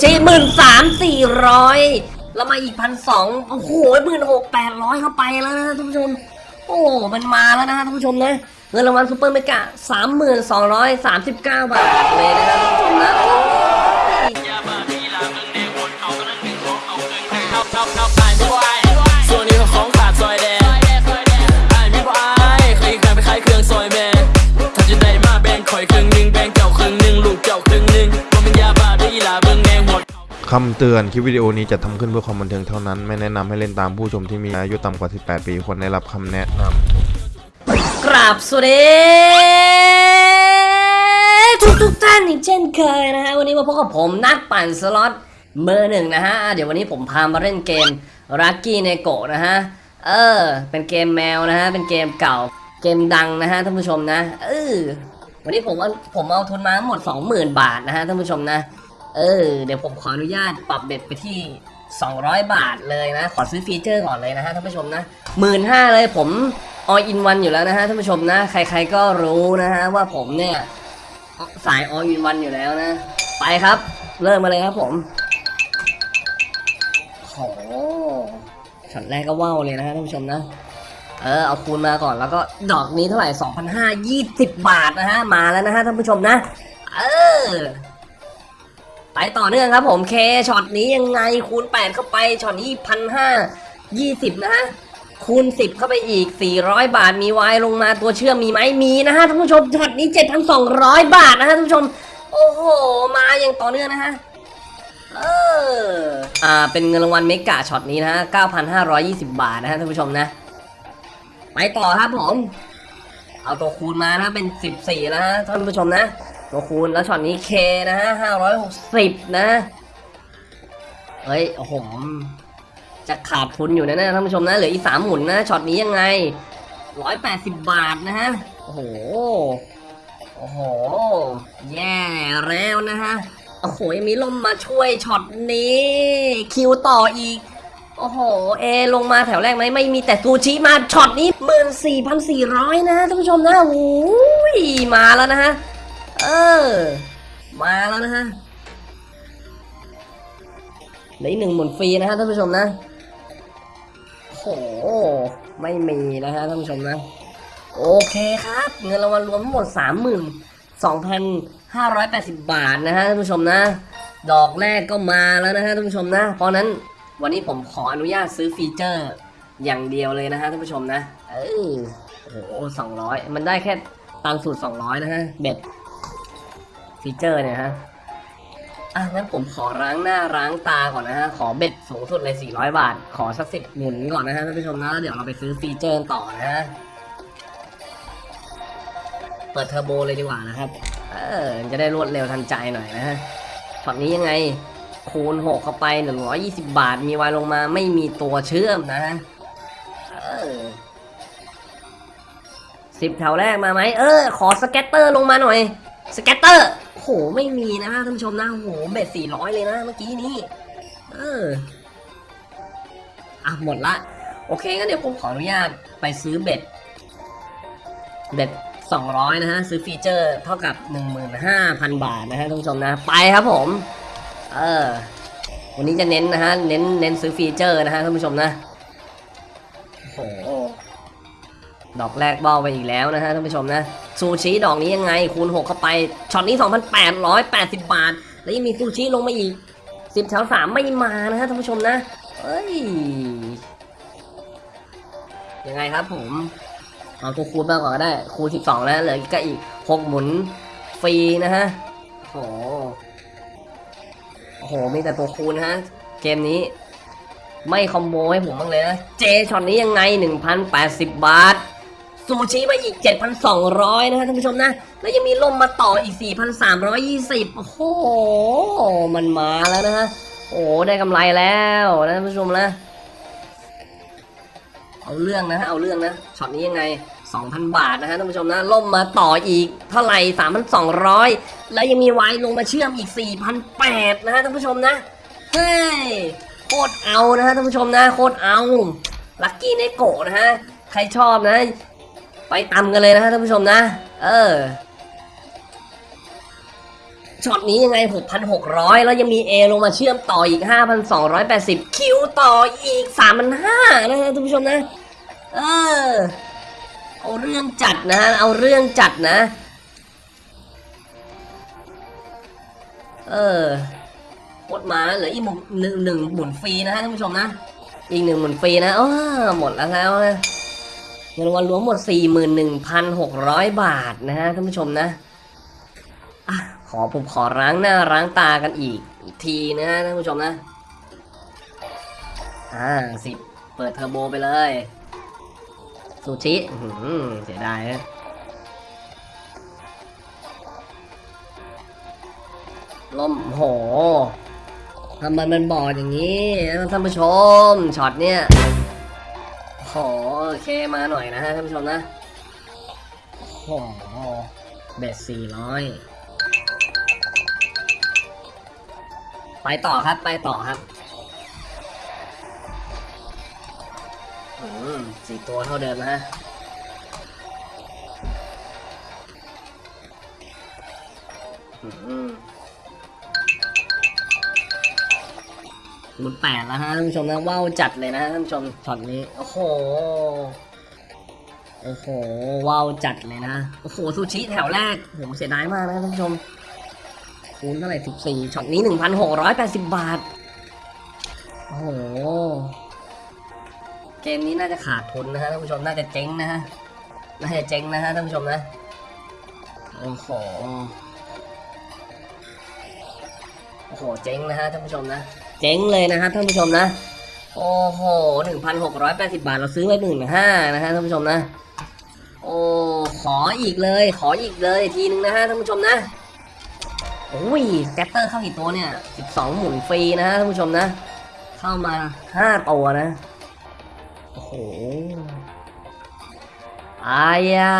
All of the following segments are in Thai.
ใช้หมื่นสามสี่ร้อยแล้วมาอีกพันสองโอ้โหหมื่นหกแปดร้อยเข้าไปแล้วนะท่านผู้ชม โอ้มันมาแล้วนะท่านผู้ชมนะเงินรางวัลซูเปอร์เมกะสามหมื่นสองร้อยสามสิบเก้าบาทเลยนะครับท่านผู้ชมนะ คำเตือน คลิปวิดีโอนี้จัดทำขึ้นเพื่อความบันเทิงเท่านั้น ไม่แนะนำให้เล่นตามผู้ชมที่มีอายุต่ำกว่า 18 ปีควรได้รับคำแนะนำกราบสวัสดีทุกทุกท่านอีกเช่นเคยนะฮะ วันนี้มาพบกับผมนักปั่นสล็อตเบอร์หนึ่งนะฮะ เดี๋ยววันนี้ผมพามาเล่นเกม Lucky Neko นะฮะ เออ เป็นเกมแมวนะฮะ เป็นเกมเก่า เกมดังนะฮะท่านผู้ชมนะ เออวันนี้ผมเอาผมเอาทุนมาทั้งหมด 20,000 บาทนะฮะท่านผู้ชมนะ เออ เดี๋ยวผมขออนุญาตปรับ bet ไปที่ 200 บาทเลยนะ ขอซื้อ feature ก่อนเลยนะฮะท่านผู้ชมนะหมื่นห้าเลยผม all in วันอยู่แล้วนะฮะท่านผู้ชมนะ ใครๆก็รู้นะฮะว่าผมเนี่ยสาย all in วันอยู่แล้วนะ ไปครับ เริ่มมาเลยครับผมโหช็อตแรกก็ wow เลยนะฮะท่านผู้ชมนะ เออเอาคูณมาก่อนแล้วก็ดอกนี้เท่าไหร่2,520 บาทนะฮะมาแล้วนะฮะท่านผู้ชมนะ เออ ไปต่อเนื่องครับผมเคช็อตนี้ยังไงคูณ 8 เข้าไปช็อตนี้พันห้ายี่สิบนะฮะคูณ 10 เข้าไปอีก 400 บาทมีวายลงมาตัวเชื่อมมีไหมมีนะฮะท่านผู้ชมช็อตนี้ 7,200 บาทนะฮะท่านผู้ชม โอ้โห มาอย่างต่อเนื่องนะฮะเอออ่าเป็นเงินรางวัล mega shot นี้นะฮะ9,520 บาทนะฮะท่านผู้ชมนะ ไปต่อครับผม เอาตัวคูณมานะเป็น 14นะฮะท่านผู้ชมนะ ตัวคูณแล้วช็อตนี้เคนะฮะห้าร้อยหกสิบนะ เฮ้ยโอ้โหจะขาดทุนอยู่นะนี่ยท่านผู้ชมนะเหลืออีกสามหมุนนะช็อตนี้ยังไงร้อยแปดสิบบาทนะฮะโอ้โหโอ้โห แย่แล้วนะฮะ โอ้โหยังมีลมมาช่วยช็อตนี้ Q ต่ออีก โอ้โห A ลงมาแถวแรกไหมไม่มีแต่ซูชิมาช็อตนี้หมื่นสี่พันสี่ร้อยนะท่านผู้ชมนะโอ้ยมาแล้วนะฮะ เออ มาแล้วนะฮะเหลืออีกหนึ่งหมุนฟรีนะฮะท่านผู้ชมนะโหไม่มีนะฮะท่านผู้ชมนะ โอเคครับ เงินรางวัลรวมทั้งหมดสามหมื่นสองพันห้าร้อยแปดสิบบาทนะฮะท่านผู้ชมนะ ดอกแรกก็มาแล้วนะฮะท่านผู้ชมนะ เพราะนั้นวันนี้ผมขออนุญาตซื้อฟีเจอร์อย่างเดียวเลยนะฮะท่านผู้ชมนะ เออโอ้สองร้อยมันได้แค่ตังค์สูงสุดสองร้อยนะฮะ bet ฟีเจอร์เนี่ยฮะอะงั้นผมขอล้างหน้าล้างตาก่อนนะฮะ ขอ bet สูงสุดเลย 400 บาท ขอสักสิบหมุนก่อนนะฮะท่านผู้ชมนะแล้วเดี๋ยวเราไปซื้อฟีเจอร์ต่อนะฮะ เปิดเทอร์โบเลยดีกว่านะครับ เออ จะได้รวดเร็วทันใจหน่อยนะฮะช็อตนี้ยังไง คูณ 6 เข้าไป 120 บาท มีวายลงมาไม่มีตัวเชื่อมนะฮะ เออสิบแถวแรกมาไหม เออ ขอ scatter ลงมาหน่อย scatter โหไม่มีนะท่านผู้ชมนะโห bet สี่ร้อยเลยนะเมื่อกี้นี้เอออะหมดละ โอเคงั้นเดี๋ยวผมขออนุญาตไปซื้อ bet bet สองร้อยนะฮะ ซื้อฟีเจอร์เท่ากับหนึ่งหมื่นห้าพันบาทนะฮะท่านผู้ชมนะ ไปครับผม เออ วันนี้จะเน้นนะฮะ เน้นเน้นซื้อฟีเจอร์นะฮะท่านผู้ชมนะโอ้โห ดอกแรกเบ้าไปอีกแล้วนะฮะท่านผู้ชมนะซูชิดอกนี้ยังไงคูณ 6 เข้าไปช็อตนี้ 2,880 บาท แล้วยังมีซูชิลงมาอีก 10แถว3ไม่มานะฮะท่านผู้ชมนะเอ้ยยังไงครับผมเอาตัวคูณมาก่อนก็ได้ คูณ 12 แล้วเหลือก็อีก 6 หมุนฟรีนะฮะโอ้โหโอ้โหมีแต่ตัวคูณฮะ เกมนี้ ไม่คอมโบให้ผมบ้างเลยนะ เจช็อตนี้ยังไง 1,080 บาท ซูชิมาอีก 7,200 นะฮะท่านผู้ชมนะ แล้วยังมีล่มมาต่ออีก 4,320 โอ้โห มันมาแล้วนะฮะ โอ้ได้กำไรแล้วนะท่านผู้ชมนะ เอาเรื่องนะฮะ เอาเรื่องนะ ช็อตนี้ยังไง 2,000 บาทนะฮะท่านผู้ชมนะ ลงมาต่ออีกเท่าไหร่ 3,200 แล้วยังมีวายลงมาเชื่อมอีก 4,800 นะฮะท่านผู้ชมนะ เฮ้ย โคตรเอานะฮะท่านผู้ชมนะ โคตรเอา Lucky Neko นะฮะใครชอบนะ ไปตำกันเลยนะฮะท่านผู้ชมนะ เออช็อตนี้ยังไง 6,600 แล้วยังมี A ลงมาเชื่อมต่ออีก 5,280 คิวต่ออีก 3,500 นะฮะท่านผู้ชมนะ เออ เอาเรื่องจัดนะ เอาเรื่องจัดนะ เออหมดมาเหลืออีกหมุนหนึ่งหนึ่งหมุนฟรีนะฮะท่านผู้ชมนะ อีกหนึ่งหมุนฟรีนะอ้อหมดแล้วแล้วนะ เงินรางวัลรวมหมด 41,600 บาทนะฮะท่านผู้ชมนะอขอผมขอล้างหน้าล้างตากันอีกอีกทีนะฮะท่านผู้ชมนะ อ่าสิบเปิดเทอร์โบไปเลย ซูชิเสียดายนะล่มโหทำไมมันบอดอย่างนี้ท่านผู้ชมช็อตเนี่ย โหโอเคมาหน่อยนะฮะท่านผู้ชมนะโหเบ็ดสี่ร้อยไปต่อครับไปต่อครับอืมสี่ตัวเท่าเดิมนะฮะอืม มุนแปดแล้วฮะท่านผู้ชมนะว้าวจัดเลยนะท่านผู้ชมช็อตนี้โอ้โหโอ้โหว้าวจัดเลยนะโอ้โหซูชิแถวแรกผมเสียดายมากนะท่านผู้ชมคูณเท่าไหร่สิบสี่ช็อตนี้หนึ่งพันหกร้อยแปดสิบบาทโอ้โหเกมนี้น่าจะขาดทุนนะฮะท่านผู้ชมน่าจะเจ๊งนะฮะน่าจะเจ๊งนะฮะท่านผู้ชมนะโอ้โหโอ้โหเจ๊งนะฮะท่านผู้ชมนะ เจ๊งเลยนะฮะท่านผู้ชมนะ โอ้โหหนึ่งพันหกร้อยแปดสิบาทเราซื้อไว้หนึ่งห้านะฮะท่านผู้ชมนะ โอ้ขออีกเลย ขออีกเลยทีนึงนะฮะท่านผู้ชมนะโอ้ยสแกตเตอร์เข้ากี่ตัวเนี่ยสิบสองหมุนฟรีนะฮะท่านผู้ชมนะ เข้ามาห้าตัวนะ โอ้โหอายะ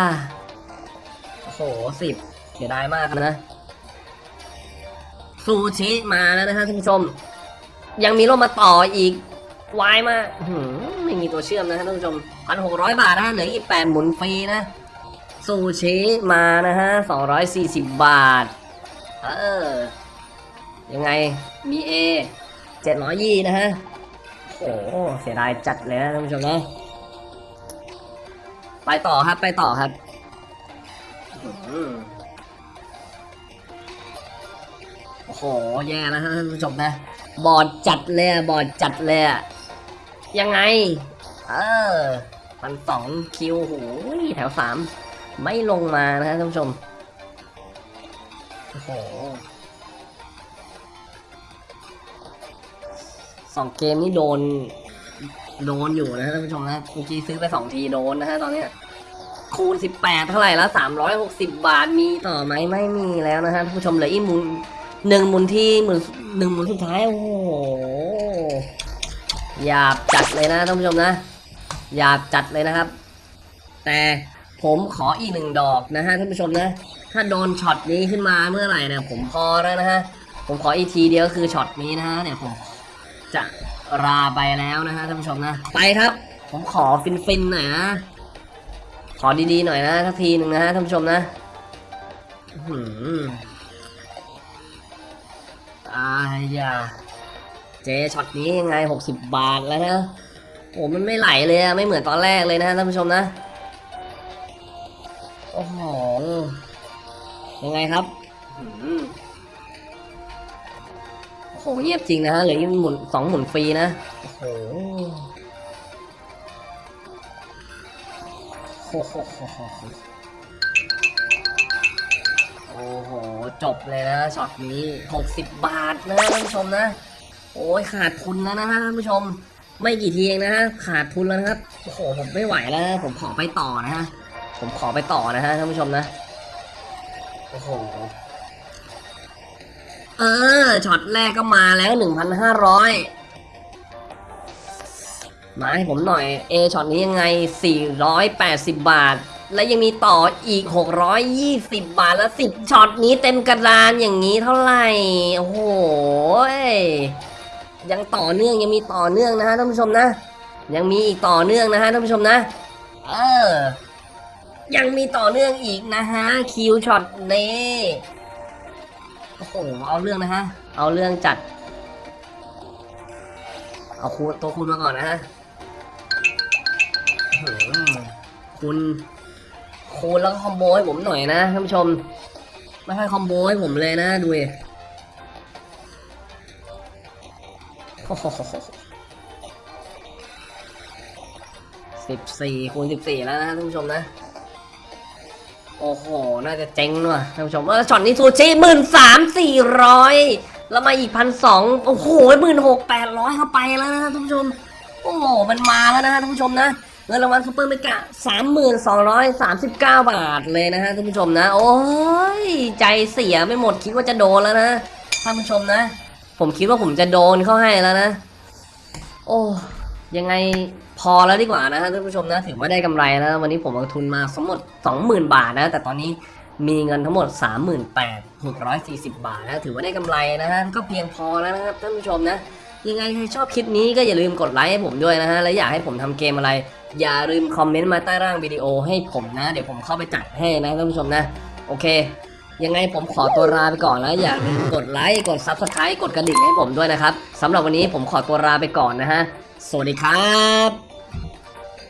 โอ้โหสิบเสียดายมากนะซูชิมาแล้วนะฮะท่านผู้ชม ยังมีร่มมาต่ออีกวายมากอื้อหือไม่มีตัวเชื่อมนะฮะท่านผู้ชมพันหกร้อยบาทนะฮะเหลืออีกแปดหมุนฟรีนะซูชิมานะฮะสองร้อยสี่สิบบาท เออ ยังไง มีเอเจ็ดร้อยยี่นะฮะ โอ้โหเสียดายจัดเลยนะท่านผู้ชมนะ ไปต่อครับไปต่อครับอื้อหือโอ้โห แย่แล้วท่านผู้ชมนะ บอดจัดเลยอะบอดจัดเลยอะยังไง เออพันสองคิวโหยแถวสามไม่ลงมานะฮะท่านผู้ชมโอ้โหสองเกมนี่โดน โดนอยู่นะท่านผู้ชมนะเมื่อกี้ซื้อไปสองทีโดนนะฮะตอนเนี้ยคูณสิบแปดเท่าไหร่แล้วสามร้อยหกสิบบาทมีต่อไหมไม่มีแล้วนะฮะท่านผู้ชมเหลืออีกหมุน หนึ่งหมุนที่หมุนหนึ่งหมุนสุดท้ายโอ้โหหยาบจัดเลยนะท่านผู้ชมนะหยาบจัดเลยนะครับ แต่ผมขออีกหนึ่งดอกนะฮะท่านผู้ชมนะ ถ้าโดนช็อตนี้ขึ้นมาเมื่อไหร่เนี่ยผมพอแล้วนะฮะผมขออีกทีเดียวคือช็อตนี้นะฮะเนี่ยผมจะลาไปแล้วนะฮะท่านผู้ชมนะ ไปครับ ผมขอฟินๆหน่อยนะ ขอดีๆหน่อยนะสักทีหนึ่งนะฮะท่านผู้ชมนะ อื้อหืออายา J ช็อตนี้ยังไงหกสิบบาทแล้วนะโอ้มันไม่ไหลเลยอะไม่เหมือนตอนแรกเลยนะท่านผู้ชมนะ โอ้โห ยังไงครับโอ้โหเงียบจริงนะฮะเหลืออีกหมุนสองหมุนฟรีนะ โอ้โหโอ้โห โอ้โห จบเลยนะช็อตนี้หกสิบบาทนะท่านผู้ชมนะ โอ้ยขาดทุนแล้วนะฮะท่านผู้ชม ไม่กี่ทีเองนะฮะขาดทุนแล้วนะครับ โอ้โห ผมไม่ไหวแล้ว ผมขอไปต่อนะฮะ ผมขอไปต่อนะฮะท่านผู้ชมนะ โอ้โห เออ ช็อตแรกก็มาแล้วหนึ่งพันห้าร้อยมาให้ผมหน่อย A ช็อตนี้ยังไงสี่ร้อยแปดสิบบาท และยังมีต่ออีกหกร้อยยี่สิบบาทแล้วสิบช็อตนี้เต็มกระดานอย่างนี้เท่าไหร่ โอ้โหยังต่อเนื่องยังมีต่อเนื่องนะฮะท่านผู้ชมนะ ยังมีอีกต่อเนื่องนะฮะท่านผู้ชมนะ เออ ยังมีต่อเนื่องอีกนะฮะ Q ช็อตนี้โอ้โห เอาเรื่องนะฮะ เอาเรื่องจัด เอาคูณตัวคูณมาก่อนนะฮะคูณ คูณแล้วก็คอมโบให้ผมหน่อยนะท่านผู้ชม ไม่ค่อยคอมโบให้ผมเลยนะดูดิสิบสี่คูณสิบสี่แล้วนะท่านผู้ชมนะ โอ้โห น่าจะเจ๊งว่ะท่านผู้ชมเออช็อตนี้ซูชิหมื่นสามสี่ร้อยแล้วมาอีกพันสองโอ้โหหมื่นหกแปดร้อยเข้าไปแล้วนะท่านผู้ชม โอ้โห มันมาแล้วนะท่านผู้ชมนะ เงินรางวัล super megaสามหมื่นสองร้อยสามสิบเก้าบาทเลยนะฮะท่านผู้ชมนะ โอ้ยใจเสียไม่หมดคิดว่าจะโดนแล้วนะท่านผู้ชมนะ ผมคิดว่าผมจะโดนเข้าให้แล้วนะ โอ้ยังไงพอแล้วดีกว่านะฮะท่านผู้ชมนะถือว่าได้กำไรแล้ววันนี้ผมลงทุนมาทั้งหมด 20,000 บาทนะ แต่ตอนนี้มีเงินทั้งหมด 38,640 บาทนะถือว่าได้กำไรนะฮะก็เพียงพอแล้วนะครับท่านผู้ชมนะ ยังไงใครชอบคลิปนี้ก็อย่าลืมกดไลค์ให้ผมด้วยนะฮะ และอยากให้ผมทำเกมอะไร อย่าลืมคอมเมนต์มาใต้ร่างวิดีโอให้ผมนะ เดี๋ยวผมเข้าไปจัดให้นะท่านผู้ชมนะ โอเค ยังไงผมขอตัวลาไปก่อนแล้วอย่าลืมกดไลค์กด Subscribe กดกระดิ่งให้ผมด้วยนะครับสำหรับวันนี้ผมขอตัวลาไปก่อนนะฮะ สวัสดีครับ